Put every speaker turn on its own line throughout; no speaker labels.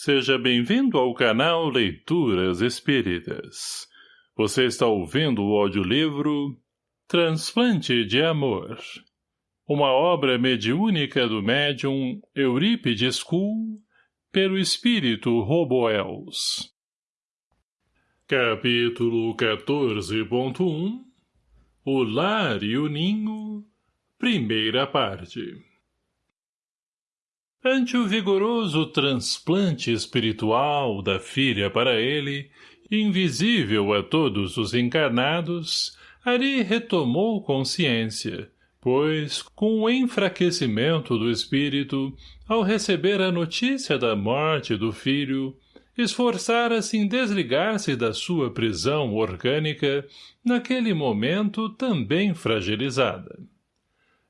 Seja bem-vindo ao canal Leituras Espíritas. Você está ouvindo o audiolivro Transplante de Amor. Uma obra mediúnica do médium Eurípides Kuhl, pelo espírito Roboels. Capítulo 14.1 O Lar e o Ninho, primeira parte. Ante o vigoroso transplante espiritual da filha para ele, invisível a todos os encarnados, Ari retomou consciência, pois, com o enfraquecimento do espírito, ao receber a notícia da morte do filho, esforçara-se em desligar-se da sua prisão orgânica, naquele momento também fragilizada.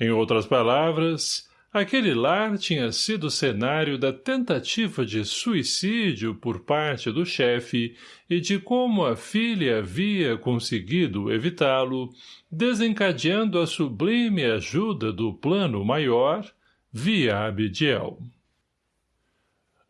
Em outras palavras, Aquele lar tinha sido cenário da tentativa de suicídio por parte do chefe e de como a filha havia conseguido evitá-lo, desencadeando a sublime ajuda do plano maior, via Abidiel.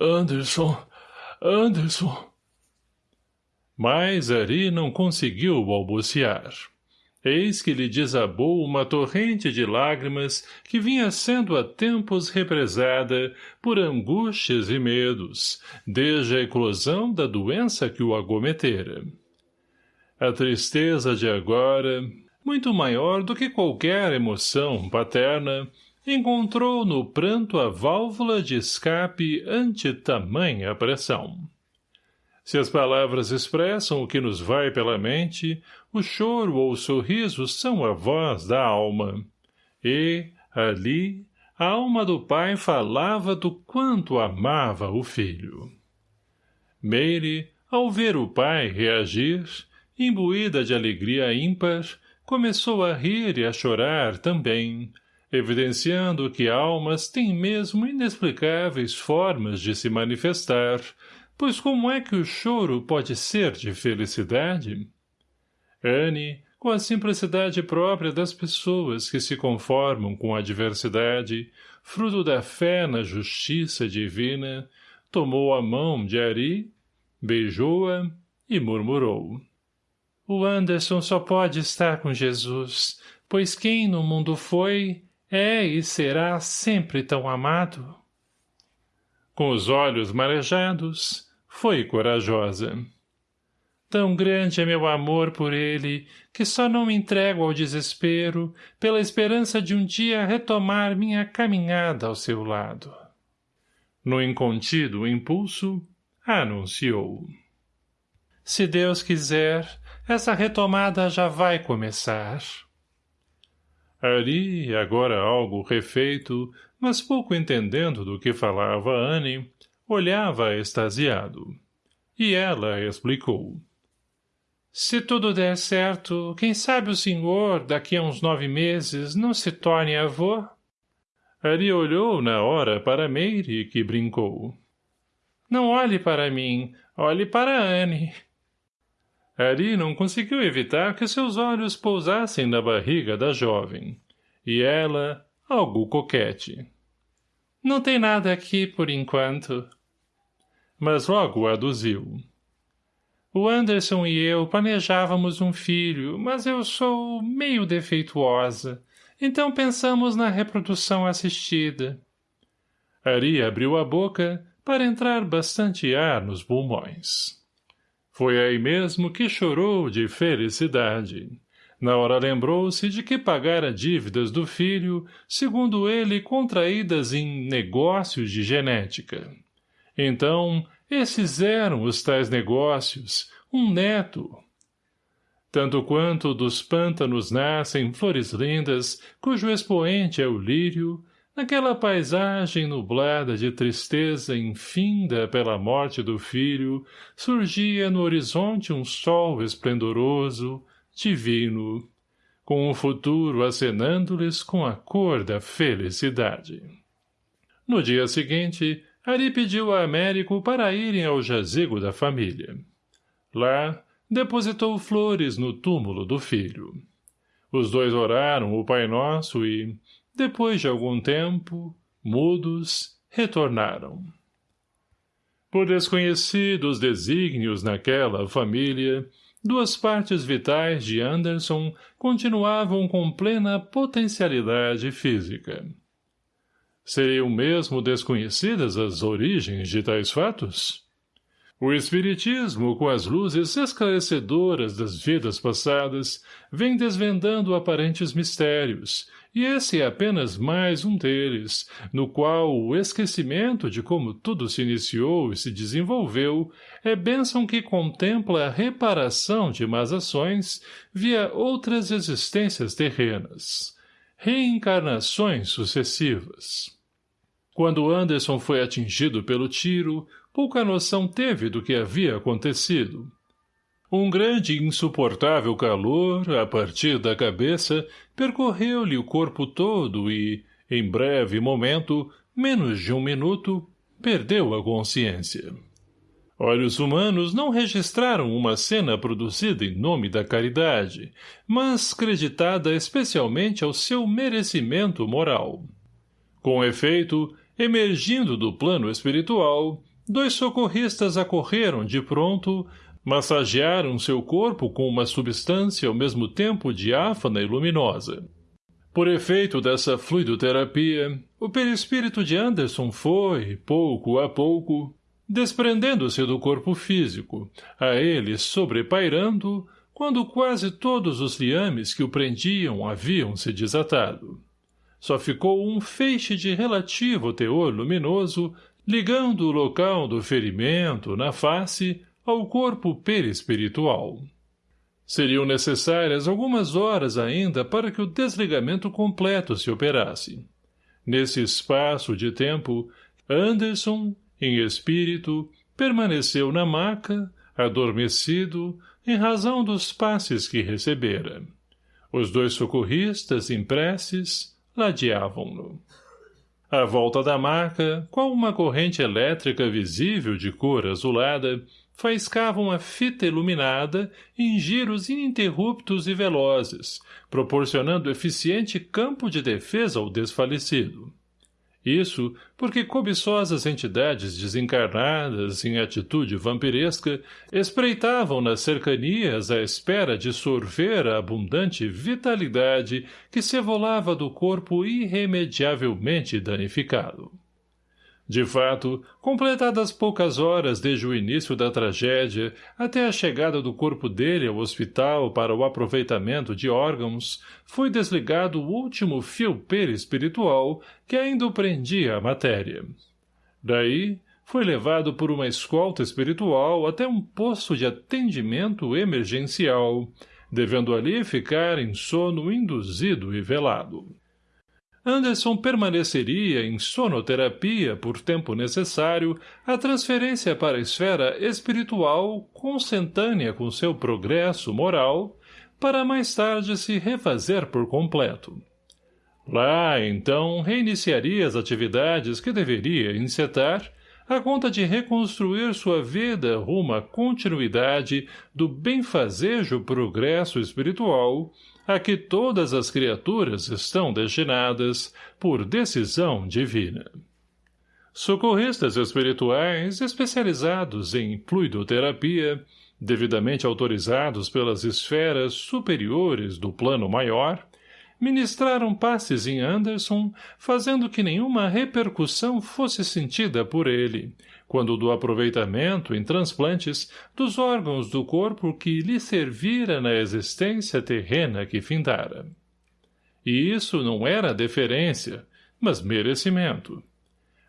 Anderson, Anderson...
Mas Ari não conseguiu balbuciar. Eis que lhe desabou uma torrente de lágrimas que vinha sendo a tempos represada por angústias e medos, desde a eclosão da doença que o agometera. A tristeza de agora, muito maior do que qualquer emoção paterna, encontrou no pranto a válvula de escape ante tamanha pressão. Se as palavras expressam o que nos vai pela mente, o choro ou o sorriso são a voz da alma. E, ali, a alma do pai falava do quanto amava o filho. Meire, ao ver o pai reagir, imbuída de alegria ímpar, começou a rir e a chorar também, evidenciando que almas têm mesmo inexplicáveis formas de se manifestar, Pois como é que o choro pode ser de felicidade? Anne, com a simplicidade própria das pessoas que se conformam com a adversidade, fruto da fé na justiça divina, tomou a mão de Ari, beijou-a e murmurou. O Anderson só pode estar com Jesus, pois quem no mundo foi, é e será sempre tão amado. Com os olhos marejados, foi corajosa. Tão grande é meu amor por ele, que só não me entrego ao desespero, pela esperança de um dia retomar minha caminhada ao seu lado. No incontido impulso, anunciou. Se Deus quiser, essa retomada já vai começar. Ari, agora algo refeito, mas pouco entendendo do que falava Anne, Olhava extasiado. E ela explicou. Se tudo der certo, quem sabe o senhor, daqui a uns nove meses, não se torne avô? Ari olhou na hora para Meire, que brincou. Não olhe para mim, olhe para Anne. Ari não conseguiu evitar que seus olhos pousassem na barriga da jovem. E ela, algo coquete. Não tem nada aqui por enquanto mas logo aduziu. O Anderson e eu planejávamos um filho, mas eu sou meio defeituosa, então pensamos na reprodução assistida. Ari abriu a boca para entrar bastante ar nos pulmões. Foi aí mesmo que chorou de felicidade. Na hora lembrou-se de que pagara dívidas do filho, segundo ele contraídas em negócios de genética. Então, esses eram os tais negócios, um neto. Tanto quanto dos pântanos nascem flores lindas, cujo expoente é o lírio, naquela paisagem nublada de tristeza infinda pela morte do filho, surgia no horizonte um sol esplendoroso, divino, com o futuro acenando-lhes com a cor da felicidade. No dia seguinte, Ari pediu a Américo para irem ao jazigo da família. Lá, depositou flores no túmulo do filho. Os dois oraram o Pai Nosso e, depois de algum tempo, mudos, retornaram. Por desconhecidos desígnios naquela família, duas partes vitais de Anderson continuavam com plena potencialidade física. Seriam mesmo desconhecidas as origens de tais fatos? O Espiritismo, com as luzes esclarecedoras das vidas passadas, vem desvendando aparentes mistérios, e esse é apenas mais um deles, no qual o esquecimento de como tudo se iniciou e se desenvolveu é bênção que contempla a reparação de más ações via outras existências terrenas. Reencarnações sucessivas. Quando Anderson foi atingido pelo tiro, pouca noção teve do que havia acontecido. Um grande e insuportável calor, a partir da cabeça, percorreu-lhe o corpo todo e, em breve momento, menos de um minuto, perdeu a consciência. Olhos humanos não registraram uma cena produzida em nome da caridade, mas creditada especialmente ao seu merecimento moral. Com efeito, emergindo do plano espiritual, Dois socorristas acorreram de pronto, massagearam seu corpo com uma substância ao mesmo tempo diáfana e luminosa. Por efeito dessa fluidoterapia, o perispírito de Anderson foi, pouco a pouco, desprendendo-se do corpo físico, a ele sobrepairando, quando quase todos os liames que o prendiam haviam se desatado. Só ficou um feixe de relativo teor luminoso ligando o local do ferimento, na face, ao corpo perispiritual. Seriam necessárias algumas horas ainda para que o desligamento completo se operasse. Nesse espaço de tempo, Anderson, em espírito, permaneceu na maca, adormecido, em razão dos passes que recebera. Os dois socorristas, em preces, ladeavam-no. À volta da marca, qual uma corrente elétrica visível de cor azulada, faiscava uma fita iluminada em giros ininterruptos e velozes, proporcionando eficiente campo de defesa ao desfalecido. Isso porque cobiçosas entidades desencarnadas em atitude vampiresca espreitavam nas cercanias à espera de sorver a abundante vitalidade que se evolava do corpo irremediavelmente danificado. De fato, completadas poucas horas desde o início da tragédia até a chegada do corpo dele ao hospital para o aproveitamento de órgãos, foi desligado o último fio perispiritual que ainda o prendia à matéria. Daí, foi levado por uma escolta espiritual até um posto de atendimento emergencial, devendo ali ficar em sono induzido e velado. Anderson permaneceria em sonoterapia por tempo necessário à transferência para a esfera espiritual consentânea com seu progresso moral, para mais tarde se refazer por completo. Lá, então, reiniciaria as atividades que deveria encetar a conta de reconstruir sua vida rumo à continuidade do benfazejo progresso espiritual a que todas as criaturas estão destinadas por decisão divina. Socorristas espirituais especializados em fluidoterapia, devidamente autorizados pelas esferas superiores do plano maior, ministraram passes em Anderson, fazendo que nenhuma repercussão fosse sentida por ele, quando do aproveitamento em transplantes dos órgãos do corpo que lhe servira na existência terrena que findara. E isso não era deferência, mas merecimento.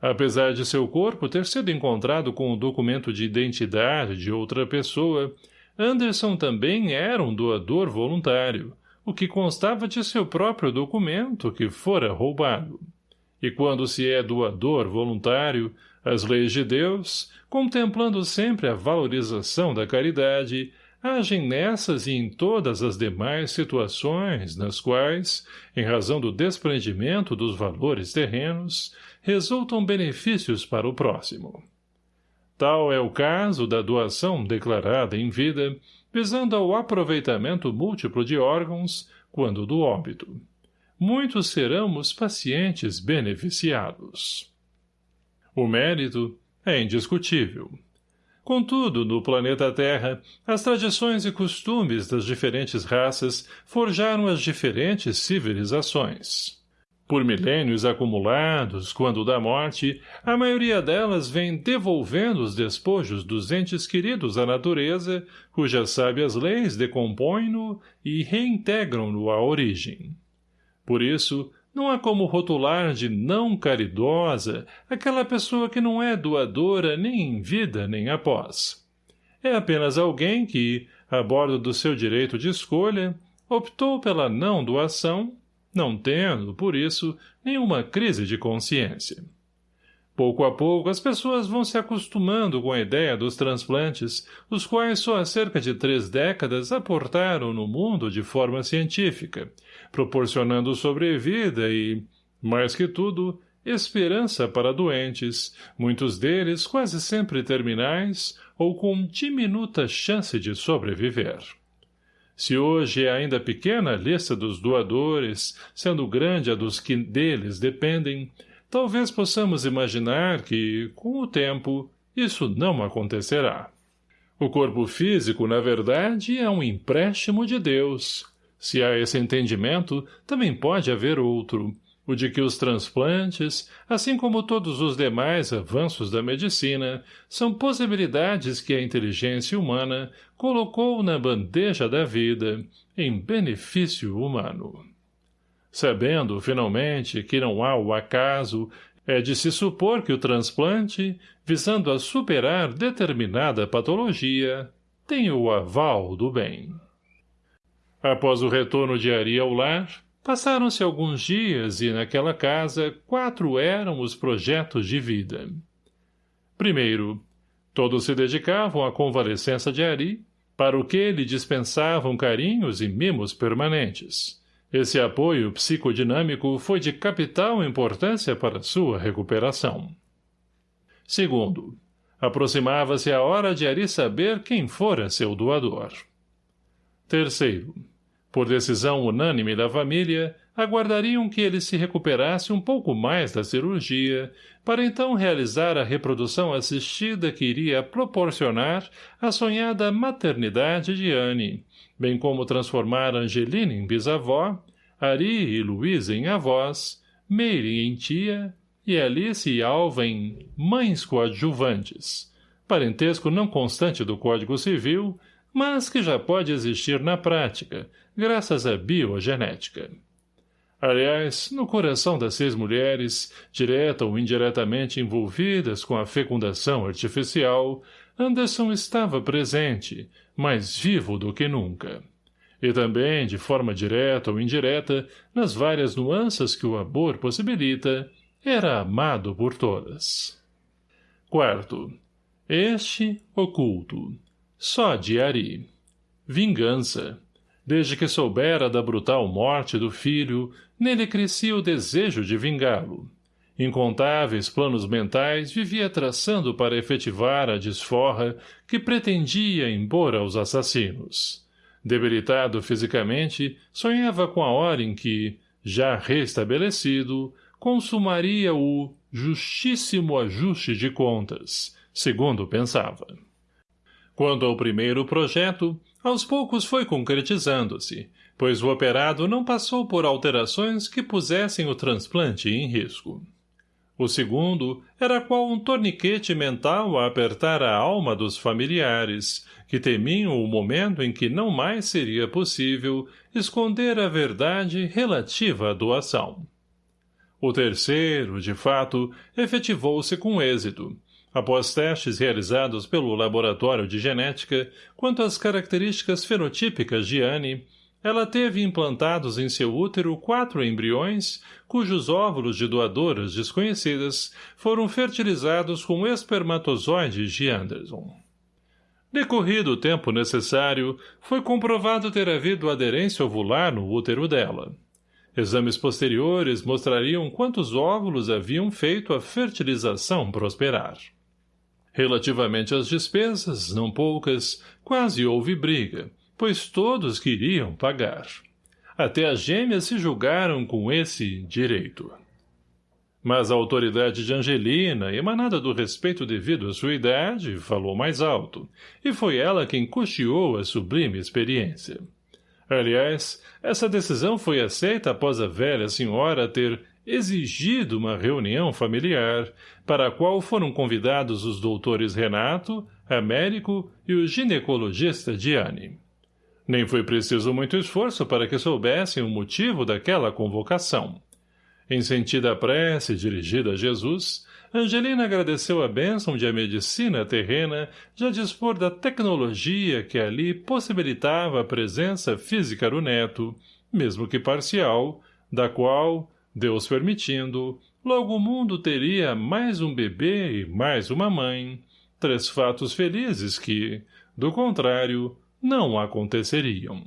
Apesar de seu corpo ter sido encontrado com o documento de identidade de outra pessoa, Anderson também era um doador voluntário, o que constava de seu próprio documento que fora roubado. E quando se é doador voluntário, as leis de Deus, contemplando sempre a valorização da caridade, agem nessas e em todas as demais situações nas quais, em razão do desprendimento dos valores terrenos, resultam benefícios para o próximo. Tal é o caso da doação declarada em vida, visando ao aproveitamento múltiplo de órgãos, quando do óbito. Muitos serão os pacientes beneficiados. O mérito, É indiscutível. Contudo, no planeta Terra, as tradições e costumes das diferentes raças forjaram as diferentes civilizações. Por milênios acumulados, quando da morte, a maioria delas vem devolvendo os despojos dos entes queridos à natureza, cujas sábias leis decompõem-no e reintegram-no à origem. Por isso, não há como rotular de não caridosa aquela pessoa que não é doadora nem em vida nem após. É apenas alguém que, a bordo do seu direito de escolha, optou pela não doação, não tendo, por isso, nenhuma crise de consciência. Pouco a pouco, as pessoas vão se acostumando com a ideia dos transplantes, os quais só há cerca de três décadas aportaram no mundo de forma científica, proporcionando sobrevida e, mais que tudo, esperança para doentes, muitos deles quase sempre terminais ou com diminuta chance de sobreviver. Se hoje é ainda pequena a lista dos doadores, sendo grande a dos que deles dependem, talvez possamos imaginar que, com o tempo, isso não acontecerá. O corpo físico, na verdade, é um empréstimo de Deus. Se há esse entendimento, também pode haver outro, o de que os transplantes, assim como todos os demais avanços da medicina, são possibilidades que a inteligência humana colocou na bandeja da vida, em benefício humano. Sabendo, finalmente, que não há o acaso, é de se supor que o transplante, visando a superar determinada patologia, tem o aval do bem. Após o retorno de Ari ao lar, passaram-se alguns dias e, naquela casa, quatro eram os projetos de vida. Primeiro, todos se dedicavam à convalescença de Ari, para o que lhe dispensavam carinhos e mimos permanentes. Esse apoio psicodinâmico foi de capital importância para sua recuperação. Segundo, aproximava-se a hora de Ari saber quem fora seu doador. Terceiro, por decisão unânime da família, aguardariam que ele se recuperasse um pouco mais da cirurgia, para então realizar a reprodução assistida que iria proporcionar a sonhada maternidade de Anne, bem como transformar Angelina em bisavó, Ari e Luiz em avós, Meire em tia e Alice e Alva em mães coadjuvantes, parentesco não constante do Código Civil, mas que já pode existir na prática, graças à biogenética. Aliás, no coração das seis mulheres, direta ou indiretamente envolvidas com a fecundação artificial, Anderson estava presente, mais vivo do que nunca. E também, de forma direta ou indireta, nas várias nuances que o amor possibilita, era amado por todas. Quarto. Este, oculto. Só de Ari. Vingança. Desde que soubera da brutal morte do filho, nele crescia o desejo de vingá-lo. Incontáveis planos mentais vivia traçando para efetivar a desforra que pretendia impor aos assassinos. Debilitado fisicamente, sonhava com a hora em que, já restabelecido, consumaria o justíssimo ajuste de contas, segundo pensava. Quanto ao primeiro projeto, aos poucos foi concretizando-se, pois o operado não passou por alterações que pusessem o transplante em risco. O segundo era qual um torniquete mental a apertar a alma dos familiares, que temiam o momento em que não mais seria possível esconder a verdade relativa à doação. O terceiro, de fato, efetivou-se com êxito, após testes realizados pelo laboratório de genética quanto às características fenotípicas de Anne, ela teve implantados em seu útero quatro embriões, cujos óvulos de doadoras desconhecidas foram fertilizados com espermatozoides de Anderson. Decorrido o tempo necessário, foi comprovado ter havido aderência ovular no útero dela. Exames posteriores mostrariam quantos óvulos haviam feito a fertilização prosperar. Relativamente às despesas, não poucas, quase houve briga, pois todos queriam pagar. Até as gêmeas se julgaram com esse direito. Mas a autoridade de Angelina, emanada do respeito devido à sua idade, falou mais alto, e foi ela quem custeou a sublime experiência. Aliás, essa decisão foi aceita após a velha senhora ter exigido uma reunião familiar, para a qual foram convidados os doutores Renato, Américo e o ginecologista Diane. Nem foi preciso muito esforço para que soubessem o motivo daquela convocação. Em sentida prece dirigida a Jesus, Angelina agradeceu a bênção de a medicina terrena já dispor da tecnologia que ali possibilitava a presença física do neto, mesmo que parcial, da qual, Deus permitindo, logo o mundo teria mais um bebê e mais uma mãe, três fatos felizes que, do contrário, não aconteceriam.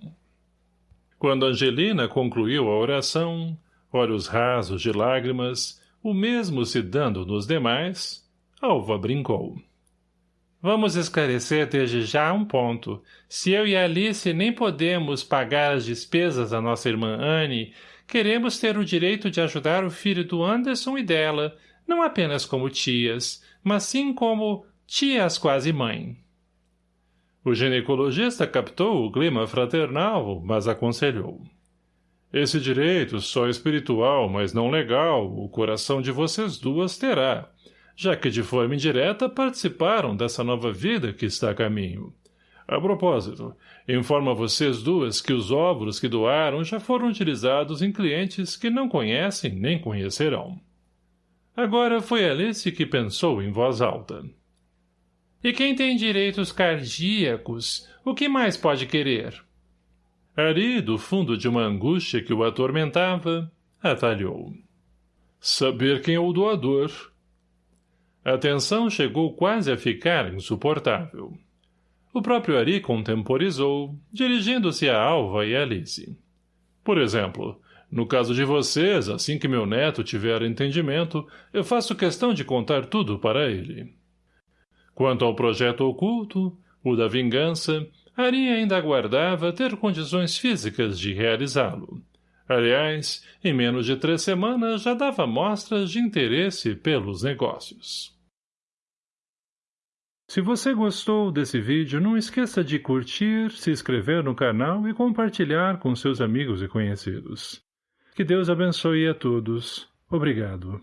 Quando Angelina concluiu a oração, olhos rasos de lágrimas, o mesmo se dando nos demais, Alva brincou. Vamos esclarecer desde já um ponto. Se eu e Alice nem podemos pagar as despesas da nossa irmã Anne, queremos ter o direito de ajudar o filho do Anderson e dela, não apenas como tias, mas sim como tias quase mãe. O ginecologista captou o clima fraternal, mas aconselhou. Esse direito, só espiritual, mas não legal, o coração de vocês duas terá, já que de forma indireta participaram dessa nova vida que está a caminho. A propósito, informo a vocês duas que os óvulos que doaram já foram utilizados em clientes que não conhecem nem conhecerão. Agora foi Alice que pensou em voz alta. E quem tem direitos cardíacos, o que mais pode querer? Ari, do fundo de uma angústia que o atormentava, atalhou. Saber quem é o doador. A tensão chegou quase a ficar insuportável. O próprio Ari contemporizou, dirigindo-se a Alva e Alice. Por exemplo, no caso de vocês, assim que meu neto tiver entendimento, eu faço questão de contar tudo para ele. Quanto ao projeto oculto, o da vingança, Ari ainda aguardava ter condições físicas de realizá-lo. Aliás, em menos de três semanas já dava mostras de interesse pelos negócios. Se você gostou desse vídeo, não esqueça de curtir, se inscrever no canal e compartilhar com seus amigos e conhecidos. Que Deus abençoe a todos. Obrigado.